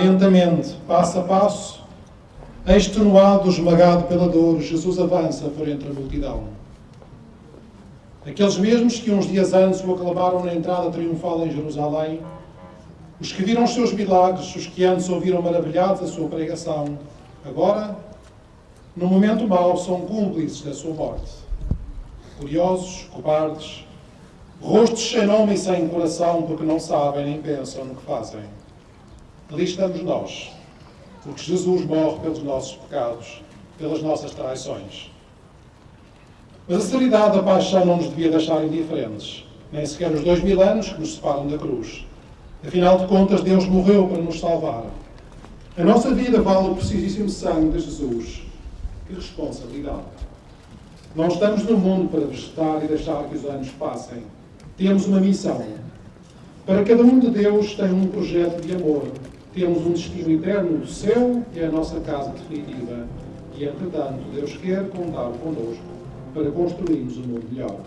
lentamente, passo a passo, extenuado, esmagado pela dor, Jesus avança por entre a multidão. Aqueles mesmos que uns dias antes o aclamaram na entrada triunfal em Jerusalém, os que viram os seus milagres, os que antes ouviram maravilhados a sua pregação, agora, no momento mau, são cúmplices da sua morte. Curiosos, cobardes, rostos sem nome e sem coração, porque não sabem nem pensam no que fazem. Ali estamos nós, porque Jesus morre pelos nossos pecados, pelas nossas traições. Mas a seriedade da paixão não nos devia deixar indiferentes, nem sequer os dois mil anos que nos separam da cruz. Afinal de contas, Deus morreu para nos salvar. A nossa vida vale o precisíssimo sangue de Jesus. Que responsabilidade! Não estamos no mundo para vegetar e deixar que os anos passem. Temos uma missão. Para cada um de Deus tem um projeto de amor. Temos um destino eterno do céu, que é a nossa casa definitiva. E, entretanto, Deus quer contar connosco para construirmos um mundo melhor.